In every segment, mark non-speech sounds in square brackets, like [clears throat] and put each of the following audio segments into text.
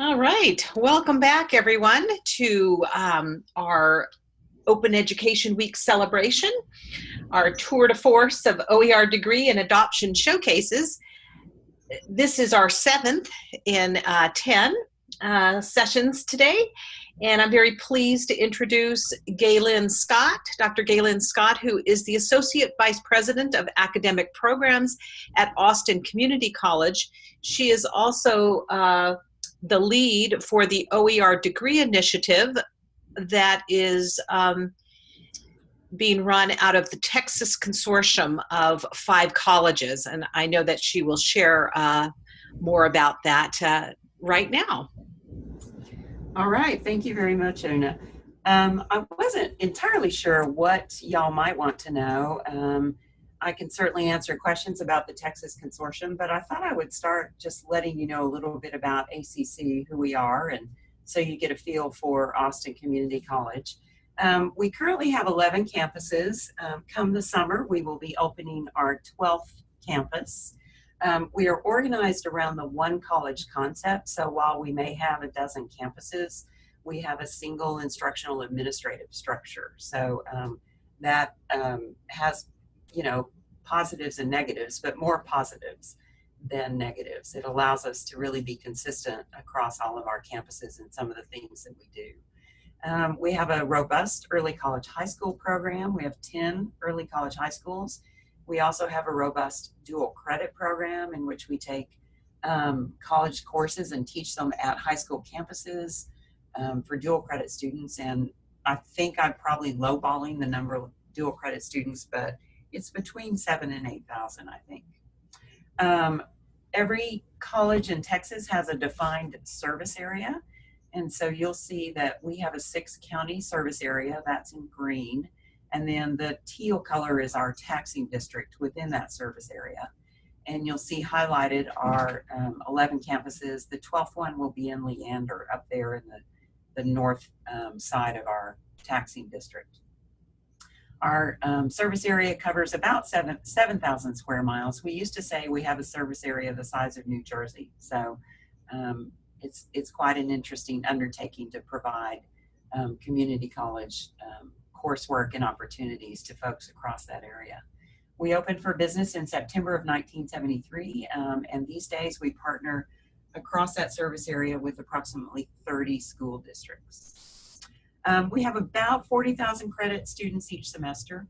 All right, welcome back everyone to um, our Open Education Week celebration, our tour de force of OER degree and adoption showcases. This is our seventh in uh, 10 uh, sessions today, and I'm very pleased to introduce Gaylyn Scott, Dr. Gaylyn Scott, who is the Associate Vice President of Academic Programs at Austin Community College. She is also uh, the lead for the OER degree initiative that is um, being run out of the Texas consortium of five colleges. And I know that she will share uh, more about that uh, right now. All right, thank you very much, Una. Um, I wasn't entirely sure what y'all might want to know. Um, I can certainly answer questions about the Texas Consortium, but I thought I would start just letting you know a little bit about ACC, who we are, and so you get a feel for Austin Community College. Um, we currently have 11 campuses. Um, come the summer, we will be opening our 12th campus. Um, we are organized around the one college concept, so while we may have a dozen campuses, we have a single instructional administrative structure. So um, that um, has you know, positives and negatives, but more positives than negatives. It allows us to really be consistent across all of our campuses and some of the things that we do. Um, we have a robust early college high school program. We have 10 early college high schools. We also have a robust dual credit program in which we take um, college courses and teach them at high school campuses um, for dual credit students. And I think I'm probably lowballing the number of dual credit students, but it's between seven and 8,000, I think. Um, every college in Texas has a defined service area. And so you'll see that we have a six county service area that's in green. And then the teal color is our taxing district within that service area. And you'll see highlighted our um, 11 campuses. The 12th one will be in Leander up there in the, the north um, side of our taxing district. Our um, service area covers about 7,000 7, square miles. We used to say we have a service area the size of New Jersey. So um, it's, it's quite an interesting undertaking to provide um, community college um, coursework and opportunities to folks across that area. We opened for business in September of 1973, um, and these days we partner across that service area with approximately 30 school districts. Um, we have about 40,000 credit students each semester.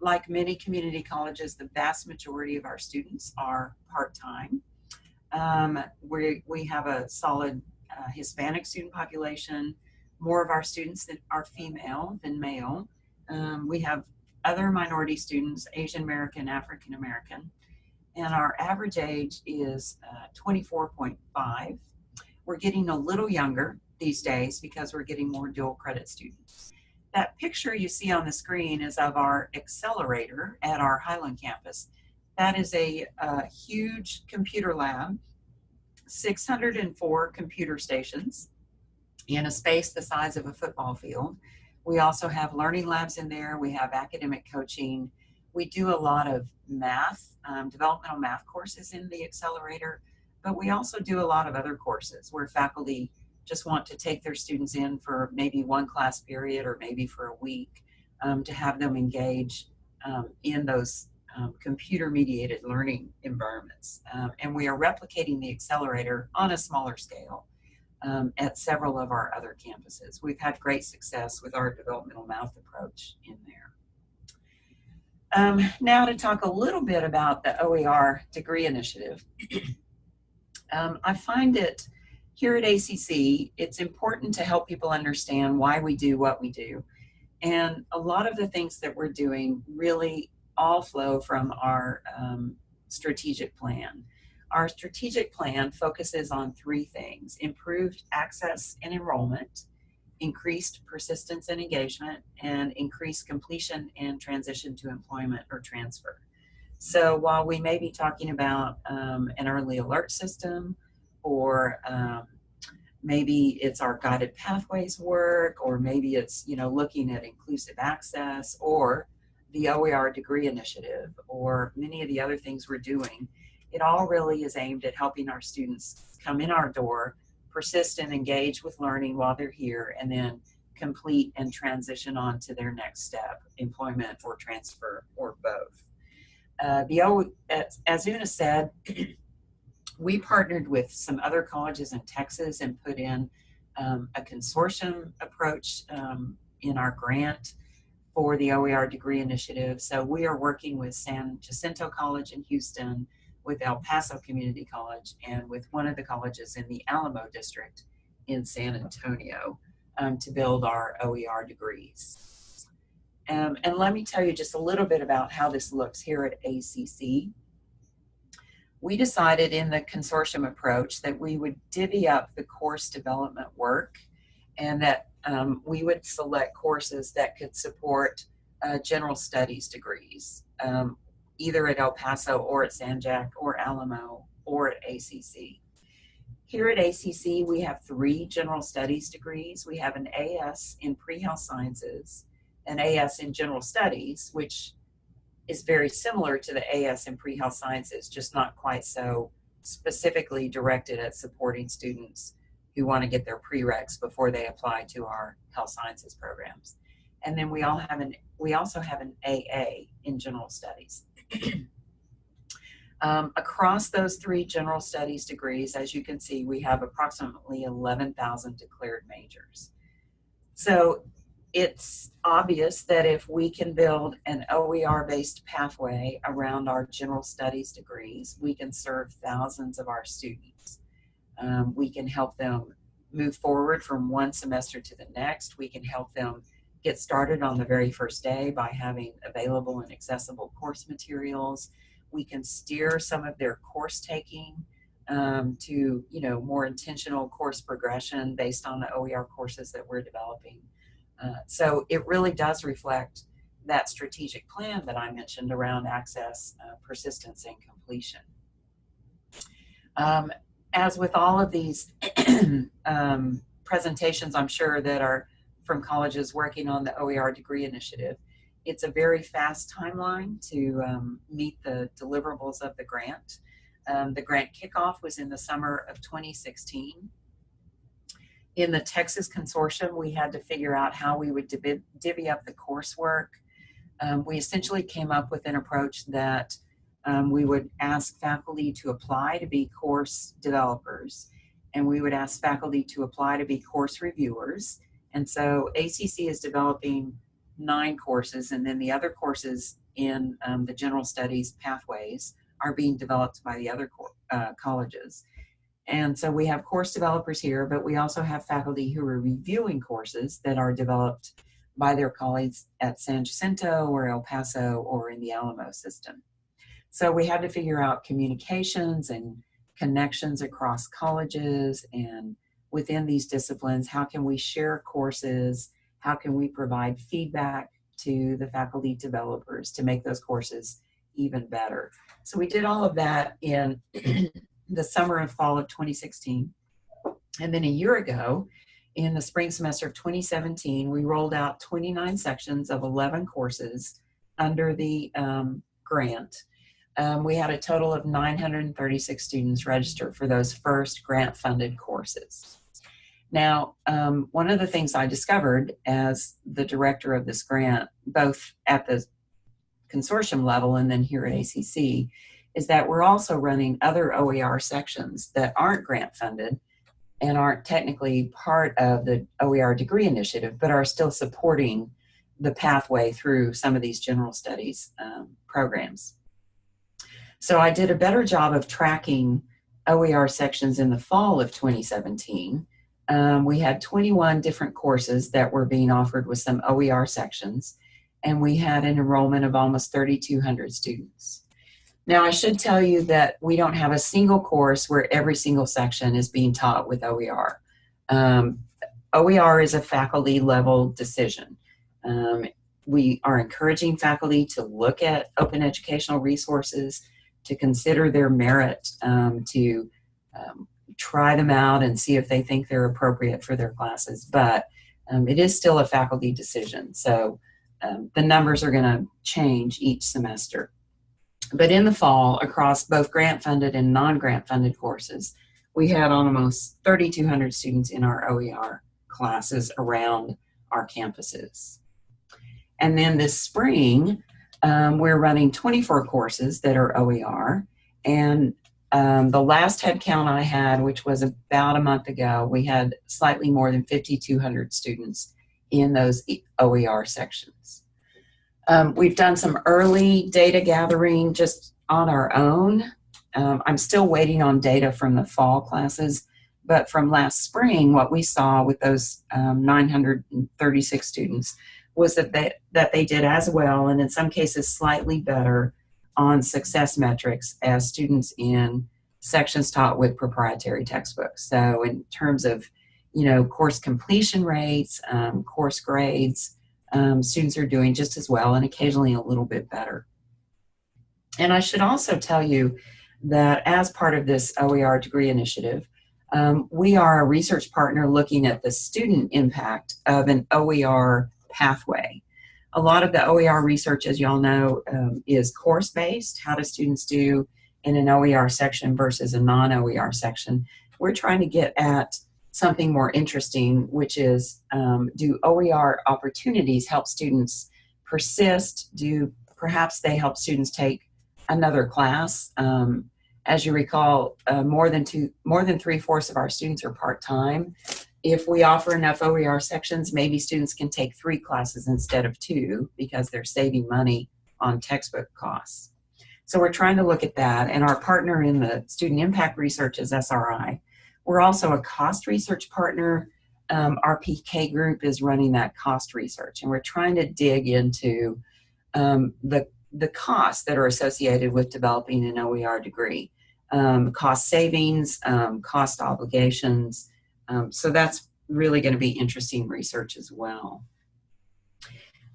Like many community colleges, the vast majority of our students are part-time. Um, we, we have a solid uh, Hispanic student population. More of our students that are female than male. Um, we have other minority students, Asian American, African American, and our average age is uh, 24.5. We're getting a little younger these days because we're getting more dual credit students. That picture you see on the screen is of our accelerator at our Highland campus. That is a, a huge computer lab, 604 computer stations in a space the size of a football field. We also have learning labs in there. We have academic coaching. We do a lot of math, um, developmental math courses in the accelerator, but we also do a lot of other courses where faculty just want to take their students in for maybe one class period or maybe for a week um, to have them engage um, in those um, computer mediated learning environments. Um, and we are replicating the accelerator on a smaller scale um, at several of our other campuses. We've had great success with our developmental math approach in there. Um, now to talk a little bit about the OER degree initiative. [clears throat] I find it here at ACC, it's important to help people understand why we do what we do. And a lot of the things that we're doing really all flow from our um, strategic plan. Our strategic plan focuses on three things, improved access and enrollment, increased persistence and engagement, and increased completion and transition to employment or transfer. So while we may be talking about um, an early alert system, or um, maybe it's our guided pathways work, or maybe it's you know looking at inclusive access, or the OER degree initiative, or many of the other things we're doing. It all really is aimed at helping our students come in our door persist and engage with learning while they're here, and then complete and transition on to their next step, employment or transfer or both. Uh, the as, as Una said, [clears throat] we partnered with some other colleges in Texas and put in um, a consortium approach um, in our grant for the OER degree initiative. So we are working with San Jacinto College in Houston, with El Paso Community College, and with one of the colleges in the Alamo district in San Antonio um, to build our OER degrees. Um, and let me tell you just a little bit about how this looks here at ACC. We decided in the consortium approach that we would divvy up the course development work and that um, we would select courses that could support uh, general studies degrees, um, either at El Paso or at San Jac or Alamo or at ACC. Here at ACC, we have three general studies degrees. We have an AS in pre-health sciences, an AS in general studies, which is very similar to the AS in pre-health sciences, just not quite so specifically directed at supporting students who want to get their prereqs before they apply to our health sciences programs. And then we all have an we also have an AA in general studies. [clears throat] um, across those three general studies degrees, as you can see, we have approximately 11,000 declared majors. So it's obvious that if we can build an OER based pathway around our general studies degrees, we can serve thousands of our students. Um, we can help them move forward from one semester to the next. We can help them get started on the very first day by having available and accessible course materials. We can steer some of their course taking um, to, you know, more intentional course progression based on the OER courses that we're developing. Uh, so it really does reflect that strategic plan that I mentioned around access, uh, persistence, and completion. Um, as with all of these [clears throat] um, presentations, I'm sure that are from colleges working on the OER degree initiative, it's a very fast timeline to um, meet the deliverables of the grant. Um, the grant kickoff was in the summer of 2016. In the Texas consortium, we had to figure out how we would divvy, divvy up the coursework. Um, we essentially came up with an approach that um, we would ask faculty to apply to be course developers, and we would ask faculty to apply to be course reviewers. And so ACC is developing nine courses, and then the other courses in um, the general studies pathways are being developed by the other uh, colleges. And so we have course developers here, but we also have faculty who are reviewing courses that are developed by their colleagues at San Jacinto or El Paso or in the Alamo system. So we had to figure out communications and connections across colleges and within these disciplines, how can we share courses? How can we provide feedback to the faculty developers to make those courses even better? So we did all of that in the summer and fall of 2016. And then a year ago, in the spring semester of 2017, we rolled out 29 sections of 11 courses under the um, grant um, we had a total of 936 students register for those first grant funded courses. Now, um, one of the things I discovered as the director of this grant, both at the consortium level and then here at ACC, is that we're also running other OER sections that aren't grant funded and aren't technically part of the OER degree initiative, but are still supporting the pathway through some of these general studies um, programs. So I did a better job of tracking OER sections in the fall of 2017. Um, we had 21 different courses that were being offered with some OER sections, and we had an enrollment of almost 3,200 students. Now, I should tell you that we don't have a single course where every single section is being taught with OER. Um, OER is a faculty level decision. Um, we are encouraging faculty to look at open educational resources, to consider their merit, um, to um, try them out and see if they think they're appropriate for their classes. But um, it is still a faculty decision. So um, the numbers are going to change each semester. But in the fall, across both grant funded and non grant funded courses, we had almost 3,200 students in our OER classes around our campuses. And then this spring, um, we're running 24 courses that are OER. And um, the last headcount I had, which was about a month ago, we had slightly more than 5,200 students in those OER sections. Um, we've done some early data gathering just on our own. Um, I'm still waiting on data from the fall classes, but from last spring, what we saw with those um, 936 students was that they, that they did as well, and in some cases slightly better, on success metrics as students in sections taught with proprietary textbooks. So in terms of, you know, course completion rates, um, course grades, um, students are doing just as well and occasionally a little bit better. And I should also tell you that as part of this OER degree initiative, um, we are a research partner looking at the student impact of an OER pathway. A lot of the OER research, as y'all know, um, is course-based. How do students do in an OER section versus a non-OER section? We're trying to get at something more interesting, which is um, do OER opportunities help students persist? Do perhaps they help students take another class? Um, as you recall, uh, more than two, more than three fourths of our students are part-time. If we offer enough OER sections, maybe students can take three classes instead of two because they're saving money on textbook costs. So we're trying to look at that, and our partner in the student impact research is SRI. We're also a cost research partner. Um, RPK group is running that cost research, and we're trying to dig into um, the the costs that are associated with developing an OER degree, um, cost savings, um, cost obligations, um, so that's really going to be interesting research as well.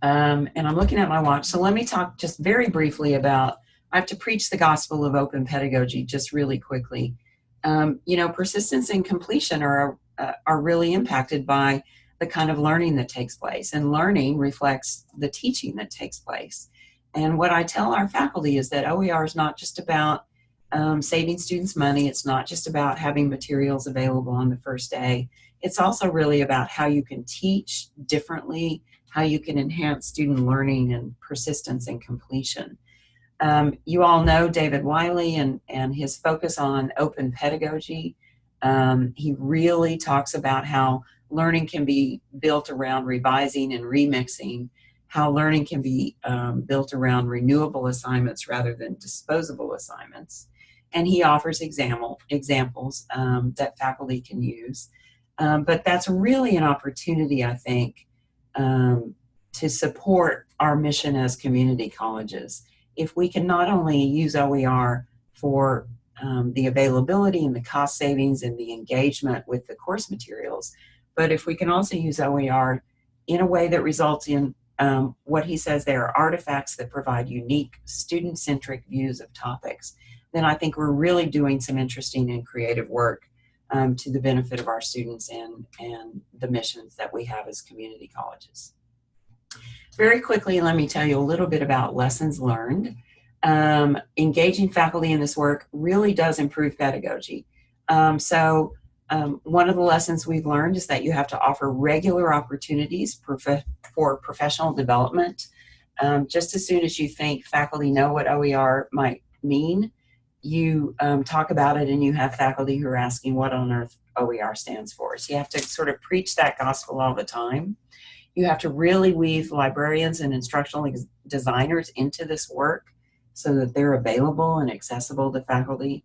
Um, and I'm looking at my watch, so let me talk just very briefly about, I have to preach the gospel of open pedagogy just really quickly. Um, you know, persistence and completion are, uh, are really impacted by the kind of learning that takes place, and learning reflects the teaching that takes place. And what I tell our faculty is that OER is not just about um, saving students money. It's not just about having materials available on the first day. It's also really about how you can teach differently, how you can enhance student learning and persistence and completion. Um, you all know David Wiley and, and his focus on open pedagogy. Um, he really talks about how learning can be built around revising and remixing, how learning can be um, built around renewable assignments rather than disposable assignments and he offers example, examples um, that faculty can use. Um, but that's really an opportunity, I think, um, to support our mission as community colleges. If we can not only use OER for um, the availability and the cost savings and the engagement with the course materials, but if we can also use OER in a way that results in um, what he says there are artifacts that provide unique student-centric views of topics then I think we're really doing some interesting and creative work um, to the benefit of our students and, and the missions that we have as community colleges. Very quickly, let me tell you a little bit about lessons learned. Um, engaging faculty in this work really does improve pedagogy. Um, so um, one of the lessons we've learned is that you have to offer regular opportunities prof for professional development. Um, just as soon as you think faculty know what OER might mean, you um, talk about it and you have faculty who are asking what on earth OER stands for. So you have to sort of preach that gospel all the time. You have to really weave librarians and instructional designers into this work so that they're available and accessible to faculty.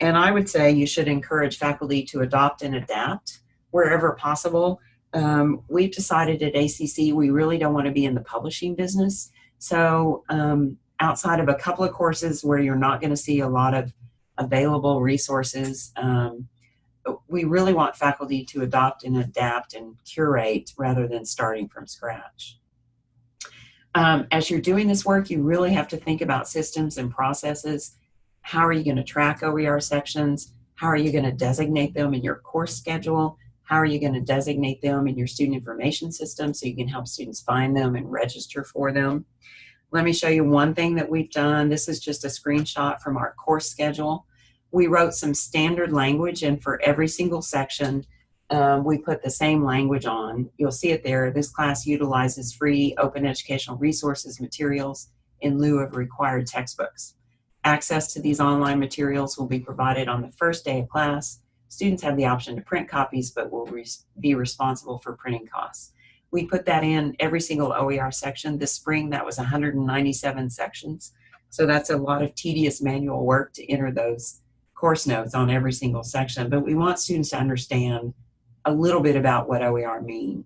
And I would say you should encourage faculty to adopt and adapt wherever possible. Um, we've decided at ACC we really don't want to be in the publishing business. So um, outside of a couple of courses where you're not going to see a lot of available resources, um, we really want faculty to adopt and adapt and curate rather than starting from scratch. Um, as you're doing this work, you really have to think about systems and processes. How are you going to track OER sections? How are you going to designate them in your course schedule? How are you going to designate them in your student information system so you can help students find them and register for them? Let me show you one thing that we've done. This is just a screenshot from our course schedule. We wrote some standard language and for every single section, um, we put the same language on. You'll see it there. This class utilizes free open educational resources materials in lieu of required textbooks. Access to these online materials will be provided on the first day of class. Students have the option to print copies, but will be responsible for printing costs. We put that in every single OER section. This spring, that was 197 sections. So that's a lot of tedious manual work to enter those course notes on every single section. But we want students to understand a little bit about what OER mean.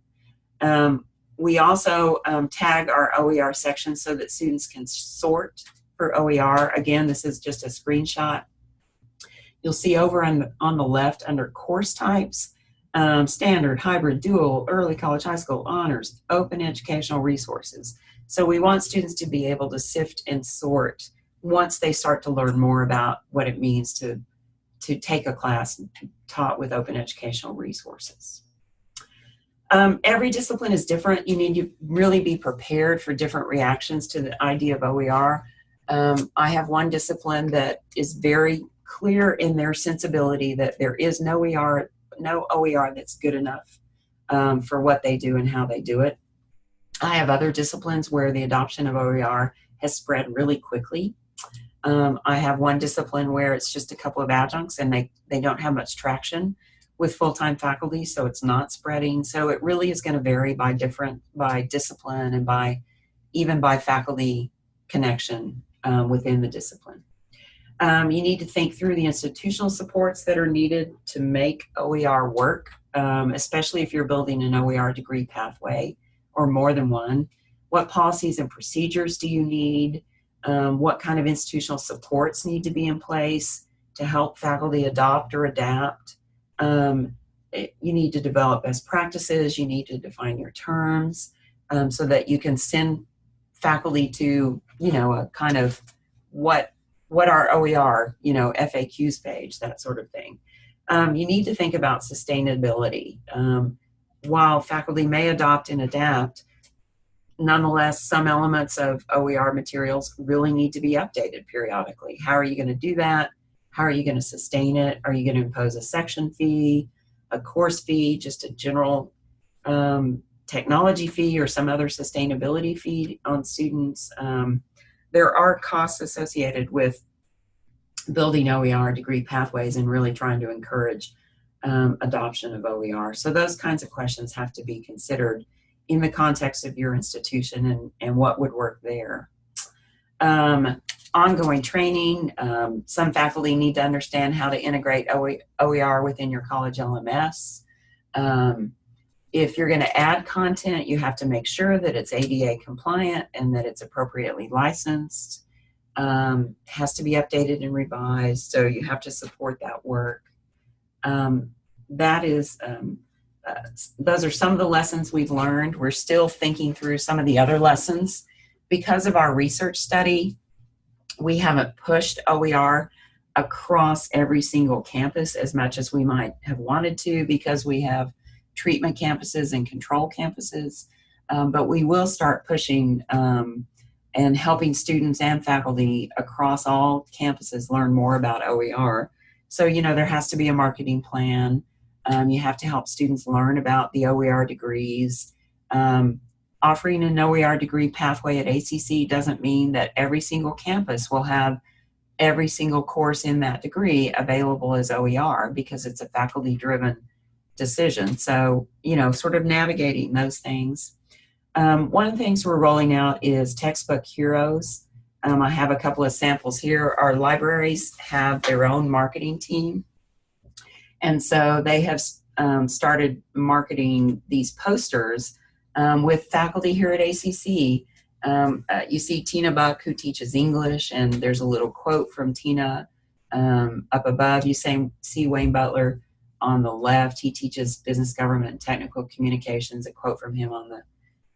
Um, we also um, tag our OER section so that students can sort for OER. Again, this is just a screenshot. You'll see over on the, on the left under course types, um, standard, hybrid, dual, early college, high school, honors, open educational resources. So we want students to be able to sift and sort once they start to learn more about what it means to, to take a class taught with open educational resources. Um, every discipline is different. You need to really be prepared for different reactions to the idea of OER. Um, I have one discipline that is very clear in their sensibility that there is no OER, no OER that's good enough um, for what they do and how they do it. I have other disciplines where the adoption of OER has spread really quickly. Um, I have one discipline where it's just a couple of adjuncts and they, they don't have much traction with full-time faculty, so it's not spreading. So it really is going to vary by different, by discipline and by even by faculty connection um, within the discipline. Um, you need to think through the institutional supports that are needed to make OER work, um, especially if you're building an OER degree pathway or more than one. What policies and procedures do you need? Um, what kind of institutional supports need to be in place to help faculty adopt or adapt? Um, it, you need to develop best practices, you need to define your terms um, so that you can send faculty to, you know, a kind of what what are OER, you know, FAQs page, that sort of thing. Um, you need to think about sustainability. Um, while faculty may adopt and adapt, nonetheless, some elements of OER materials really need to be updated periodically. How are you going to do that? How are you going to sustain it? Are you going to impose a section fee, a course fee, just a general um, technology fee or some other sustainability fee on students? Um, there are costs associated with building OER degree pathways and really trying to encourage um, adoption of OER. So those kinds of questions have to be considered in the context of your institution and, and what would work there. Um, ongoing training, um, some faculty need to understand how to integrate OER within your college LMS. Um, if you're going to add content, you have to make sure that it's ADA compliant and that it's appropriately licensed. Um, has to be updated and revised, so you have to support that work. Um, that is, um, uh, those are some of the lessons we've learned. We're still thinking through some of the other lessons. Because of our research study, we haven't pushed OER across every single campus as much as we might have wanted to because we have treatment campuses and control campuses. Um, but we will start pushing um, and helping students and faculty across all campuses learn more about OER. So, you know, there has to be a marketing plan. Um, you have to help students learn about the OER degrees. Um, offering an OER degree pathway at ACC doesn't mean that every single campus will have every single course in that degree available as OER because it's a faculty driven decision. So, you know, sort of navigating those things. Um, one of the things we're rolling out is textbook heroes. Um, I have a couple of samples here. Our libraries have their own marketing team. And so they have um, started marketing these posters um, with faculty here at ACC. Um, uh, you see Tina Buck, who teaches English, and there's a little quote from Tina um, up above. You see Wayne Butler on the left. He teaches business, government, and technical communications. A quote from him on the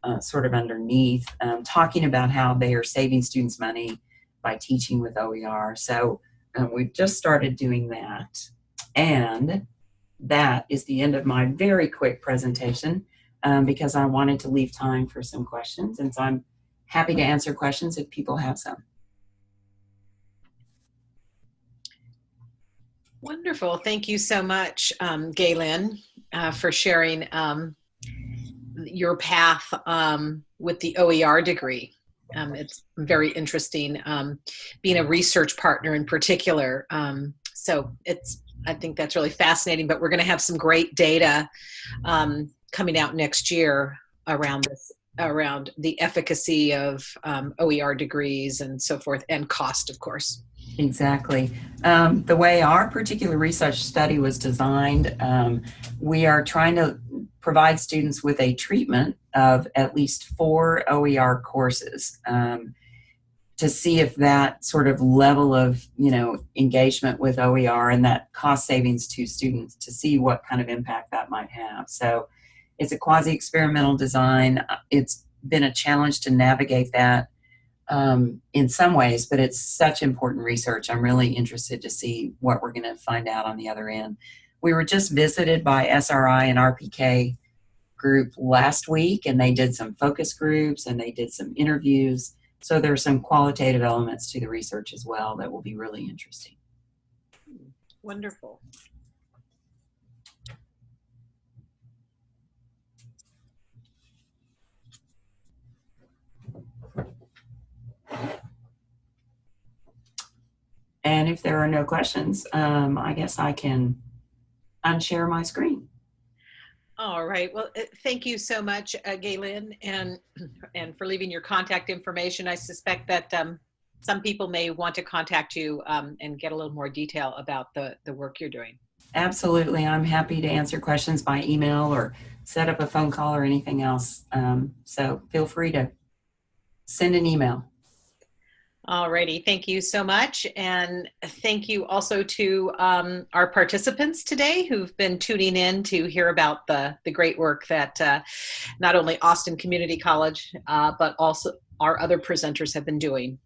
uh, sort of underneath, um, talking about how they are saving students money by teaching with OER. So um, we've just started doing that. And that is the end of my very quick presentation um, because I wanted to leave time for some questions. And so I'm happy to answer questions if people have some. Wonderful. Thank you so much, um, Gaylyn, uh, for sharing um, your path um, with the OER degree. Um, it's very interesting um, being a research partner in particular. Um, so it's, I think that's really fascinating, but we're going to have some great data um, coming out next year around this around the efficacy of um, OER degrees and so forth and cost of course. Exactly. Um, the way our particular research study was designed, um, we are trying to provide students with a treatment of at least four OER courses um, to see if that sort of level of, you know, engagement with OER and that cost savings to students to see what kind of impact that might have. So it's a quasi-experimental design. It's been a challenge to navigate that um, in some ways, but it's such important research. I'm really interested to see what we're going to find out on the other end. We were just visited by SRI and RPK group last week, and they did some focus groups and they did some interviews. So there's some qualitative elements to the research as well that will be really interesting. Wonderful. And if there are no questions, um, I guess I can unshare my screen. All right. Well, uh, thank you so much, uh, Gaylyn, and [clears throat] and for leaving your contact information. I suspect that um, some people may want to contact you um, and get a little more detail about the the work you're doing. Absolutely. I'm happy to answer questions by email or set up a phone call or anything else. Um, so feel free to send an email. Alrighty, thank you so much. And thank you also to um, our participants today who've been tuning in to hear about the, the great work that uh, not only Austin Community College, uh, but also our other presenters have been doing.